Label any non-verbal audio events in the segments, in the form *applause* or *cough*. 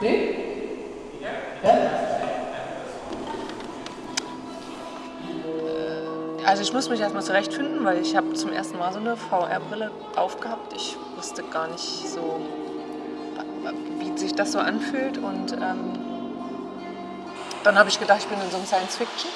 Nee? Ja? Also ich muss mich erstmal zurechtfinden, weil ich habe zum ersten Mal so eine VR-Brille aufgehabt. Ich wusste gar nicht so, wie sich das so anfühlt. Und ähm, dann habe ich gedacht, ich bin in so einem Science-Fiction.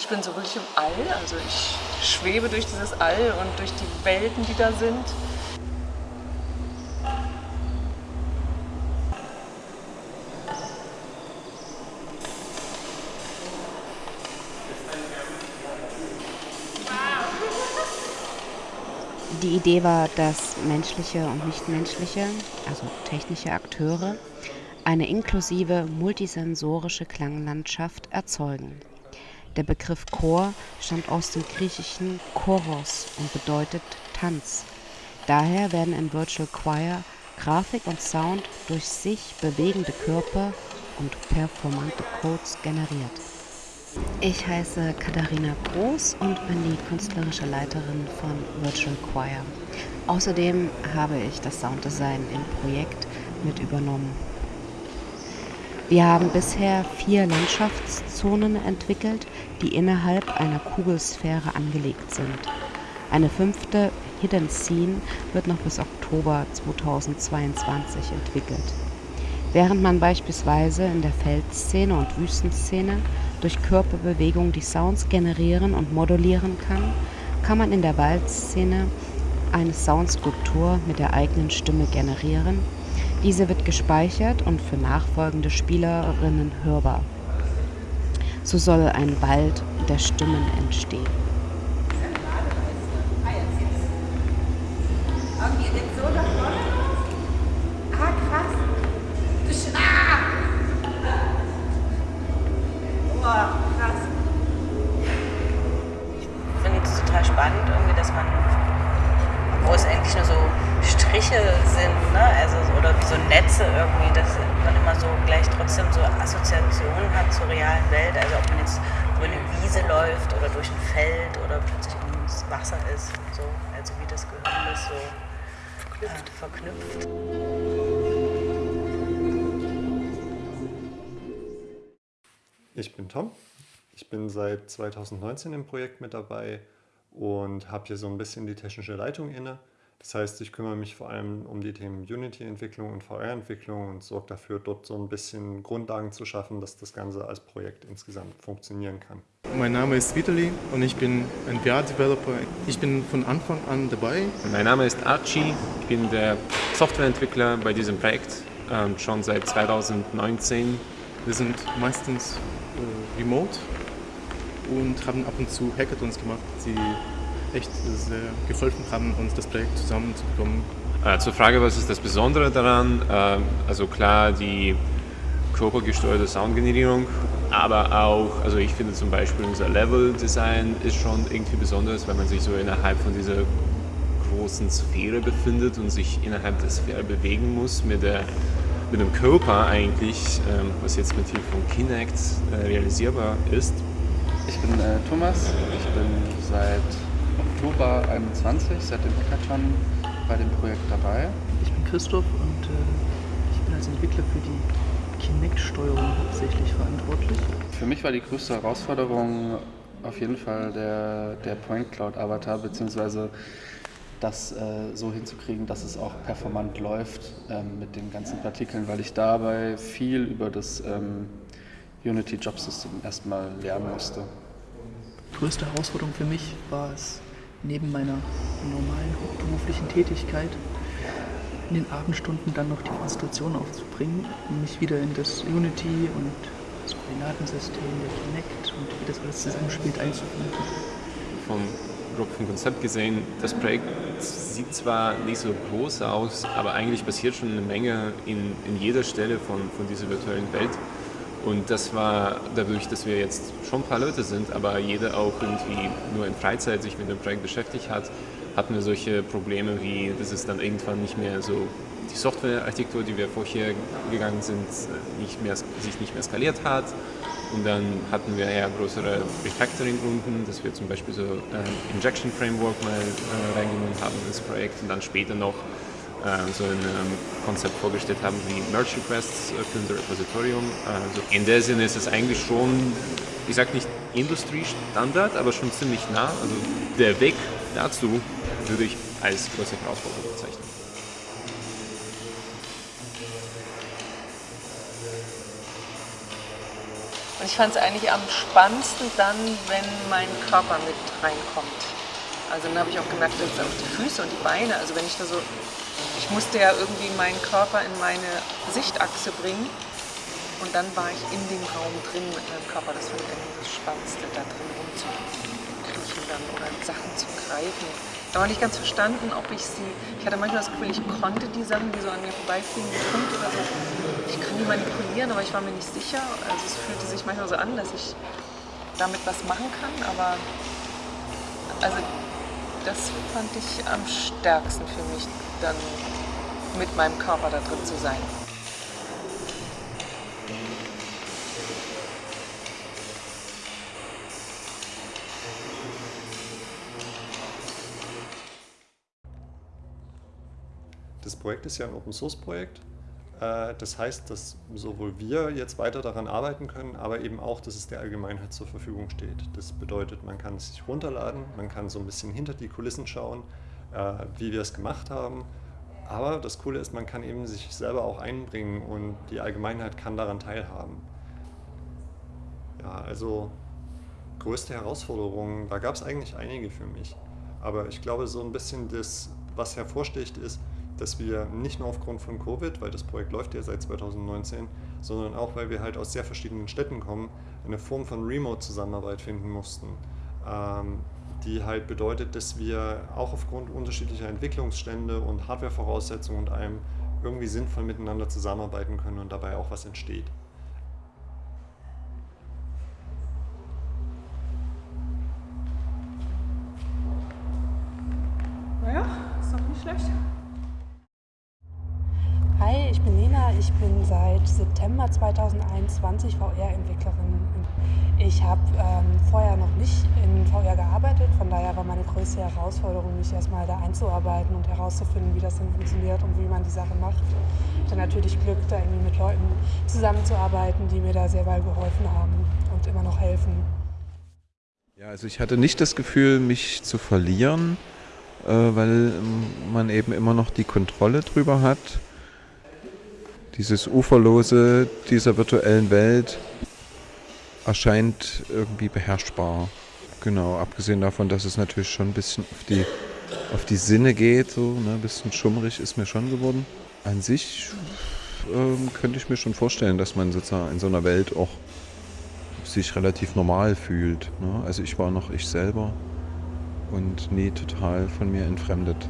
Ich bin so wirklich im All, also ich schwebe durch dieses All und durch die Welten, die da sind. Die Idee war, dass menschliche und nichtmenschliche, also technische Akteure, eine inklusive multisensorische Klanglandschaft erzeugen. Der Begriff Chor stammt aus dem griechischen Choros und bedeutet Tanz. Daher werden im Virtual Choir Grafik und Sound durch sich bewegende Körper und performante Codes generiert. Ich heiße Katharina Groß und bin die künstlerische Leiterin von Virtual Choir. Außerdem habe ich das Sounddesign im Projekt mit übernommen. Wir haben bisher vier Landschaftszonen entwickelt, die innerhalb einer Kugelsphäre angelegt sind. Eine fünfte Hidden Scene wird noch bis Oktober 2022 entwickelt. Während man beispielsweise in der Feldszene und Wüstenszene durch Körperbewegung die Sounds generieren und modulieren kann, kann man in der Waldszene eine Soundskulptur mit der eigenen Stimme generieren. Diese wird gespeichert und für nachfolgende Spielerinnen hörbar. So soll ein Wald der Stimmen entstehen. Spannend, irgendwie, dass man, wo es eigentlich nur so Striche sind, ne? also, oder wie so Netze irgendwie, dass man immer so gleich trotzdem so Assoziationen hat zur realen Welt. Also ob man jetzt über eine Wiese läuft oder durch ein Feld oder plötzlich ins Wasser ist und so. Also wie das Gehirn ist so verknüpft. Äh, verknüpft. Ich bin Tom. Ich bin seit 2019 im Projekt mit dabei und habe hier so ein bisschen die technische Leitung inne. Das heißt, ich kümmere mich vor allem um die Themen Unity-Entwicklung und VR-Entwicklung und sorge dafür, dort so ein bisschen Grundlagen zu schaffen, dass das Ganze als Projekt insgesamt funktionieren kann. Mein Name ist Vitali und ich bin ein VR-Developer. Ich bin von Anfang an dabei. Mein Name ist Archie, ich bin der Softwareentwickler bei diesem Projekt ähm, schon seit 2019. Wir sind meistens äh, remote und haben ab und zu Hackathons gemacht, die echt sehr geholfen haben, uns das Projekt zusammenzubekommen. Äh, zur Frage, was ist das Besondere daran? Äh, also klar, die körpergesteuerte Soundgenerierung, aber auch, also ich finde zum Beispiel unser Level-Design ist schon irgendwie besonders, weil man sich so innerhalb von dieser großen Sphäre befindet und sich innerhalb der Sphäre bewegen muss mit, der, mit dem Körper eigentlich, ähm, was jetzt mit Hilfe von Kinect äh, realisierbar ist. Ich bin äh, Thomas, ich bin seit Oktober 21, seit dem Hackathon bei dem Projekt dabei. Ich bin Christoph und äh, ich bin als Entwickler für die Kinect-Steuerung hauptsächlich verantwortlich. Für mich war die größte Herausforderung auf jeden Fall der, der Point Cloud Avatar, beziehungsweise das äh, so hinzukriegen, dass es auch performant läuft ähm, mit den ganzen Partikeln, weil ich dabei viel über das ähm, Unity Job System erstmal lernen musste. Die größte Herausforderung für mich war es, neben meiner normalen beruflichen Tätigkeit in den Abendstunden dann noch die Konzentration aufzubringen, mich wieder in das Unity und das Koordinatensystem, der Kinect und wie das alles zusammenspielt einzufinden. Vom vom Konzept gesehen, das Projekt sieht zwar nicht so groß aus, aber eigentlich passiert schon eine Menge in, in jeder Stelle von, von dieser virtuellen Welt. Und das war dadurch, dass wir jetzt schon ein paar Leute sind, aber jeder auch irgendwie nur in Freizeit sich mit dem Projekt beschäftigt hat, hatten wir solche Probleme wie, dass es dann irgendwann nicht mehr so die Softwarearchitektur, die wir vorher gegangen sind, nicht mehr, sich nicht mehr skaliert hat. Und dann hatten wir eher größere Refactoring-Runden, dass wir zum Beispiel so ein Injection Framework mal äh, reingenommen haben ins Projekt und dann später noch äh, so ein ähm, Konzept vorgestellt haben wie Merge Requests für unser Repositorium. Also in der Sinne ist es eigentlich schon, ich sage nicht Industriestandard, aber schon ziemlich nah. Also der Weg dazu würde ich als große Herausforderung bezeichnen. Ich fand es eigentlich am spannendsten dann, wenn mein Körper mit reinkommt. Also dann habe ich auch gemerkt, dass auch die Füße und die Beine, also wenn ich da so, ich musste ja irgendwie meinen Körper in meine Sichtachse bringen und dann war ich in dem Raum drin mit meinem Körper. Das ich irgendwie das Spannendste, da drin rumzukriechen dann oder Sachen zu greifen. Da war nicht ganz verstanden, ob ich sie, ich hatte manchmal das Gefühl, ich konnte die Sachen, die so an mir vorbeifliegen, Hund oder so, ich kann die manipulieren, aber ich war mir nicht sicher. Also es fühlte sich manchmal so an, dass ich damit was machen kann, aber also das fand ich am stärksten für mich, dann mit meinem Körper da drin zu sein. Das Projekt ist ja ein Open-Source-Projekt. Äh, das heißt, dass sowohl wir jetzt weiter daran arbeiten können, aber eben auch, dass es der Allgemeinheit zur Verfügung steht. Das bedeutet, man kann es sich runterladen, man kann so ein bisschen hinter die Kulissen schauen, äh, wie wir es gemacht haben. Aber das Coole ist, man kann eben sich selber auch einbringen und die Allgemeinheit kann daran teilhaben. Ja, also größte Herausforderungen, da gab es eigentlich einige für mich. Aber ich glaube, so ein bisschen das, was hervorsticht, ist, dass wir nicht nur aufgrund von Covid, weil das Projekt läuft ja seit 2019, sondern auch, weil wir halt aus sehr verschiedenen Städten kommen, eine Form von Remote-Zusammenarbeit finden mussten, ähm, die halt bedeutet, dass wir auch aufgrund unterschiedlicher Entwicklungsstände und Hardware-Voraussetzungen und allem irgendwie sinnvoll miteinander zusammenarbeiten können und dabei auch was entsteht. Naja, ist doch nicht schlecht. Ich bin seit September 2021 VR-Entwicklerin. Ich habe ähm, vorher noch nicht in VR gearbeitet, von daher war meine größte Herausforderung, mich erstmal da einzuarbeiten und herauszufinden, wie das denn funktioniert und wie man die Sache macht. Ich hatte natürlich Glück, da irgendwie mit Leuten zusammenzuarbeiten, die mir da sehr weit geholfen haben und immer noch helfen. Ja, also ich hatte nicht das Gefühl, mich zu verlieren, äh, weil man eben immer noch die Kontrolle drüber hat dieses Uferlose dieser virtuellen Welt erscheint irgendwie beherrschbar. Genau, abgesehen davon, dass es natürlich schon ein bisschen auf die, auf die Sinne geht, so ne, ein bisschen schummrig ist mir schon geworden. An sich ähm, könnte ich mir schon vorstellen, dass man sozusagen in so einer Welt auch sich relativ normal fühlt. Ne? Also ich war noch ich selber und nie total von mir entfremdet.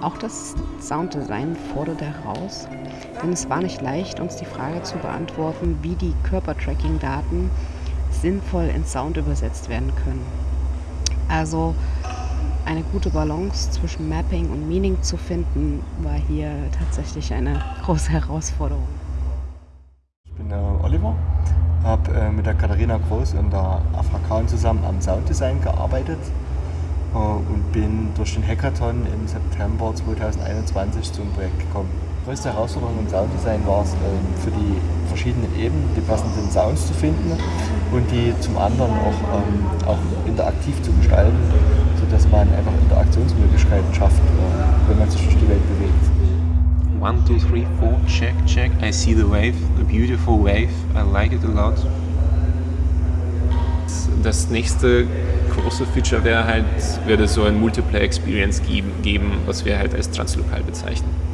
Auch das Sounddesign forderte heraus, denn es war nicht leicht, uns die Frage zu beantworten, wie die Körpertracking-Daten sinnvoll in Sound übersetzt werden können. Also eine gute Balance zwischen Mapping und Meaning zu finden, war hier tatsächlich eine *laughs* große Herausforderung. Ich bin der Oliver, habe äh, mit der Katharina Groß und der AFK zusammen am Sounddesign gearbeitet äh, und bin durch den Hackathon im September 2021 zum Projekt gekommen. Die größte Herausforderung im Sounddesign war es, ähm, für die verschiedenen Ebenen die passenden Sounds zu finden und die zum anderen auch, ähm, auch interaktiv zu gestalten, sodass man einfach Interaktionsmöglichkeiten schafft, äh, wenn man sich durch die Welt bewegt. One, two, three, four, check, check. I see the wave, a beautiful wave. I like it a lot. Das nächste große Feature wäre halt, würde so ein Multiplayer Experience geben, geben, was wir halt als translokal bezeichnen.